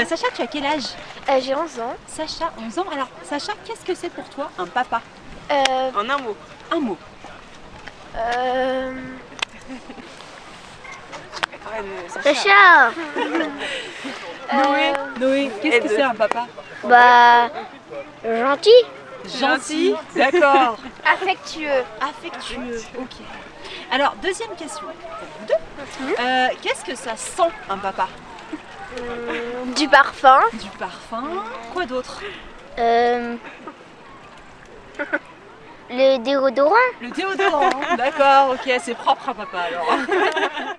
Euh, Sacha, tu as quel âge Euh, J'ai 11 ans. Sacha, 11 ans. Alors, Sacha, qu'est-ce que c'est pour toi un papa Euh, En un mot. Un mot. euh, Sacha Noé, Noé, qu'est-ce que c'est un papa Bah... Gentil Gentil, d'accord. affectueux. Affectueux, ok. Alors, deuxième question deux. Euh, qu'est-ce que ça sent un papa Du parfum. Du parfum, quoi d'autre Euh... Le déodorant Le déodorant, d'accord, ok, c'est propre à papa alors.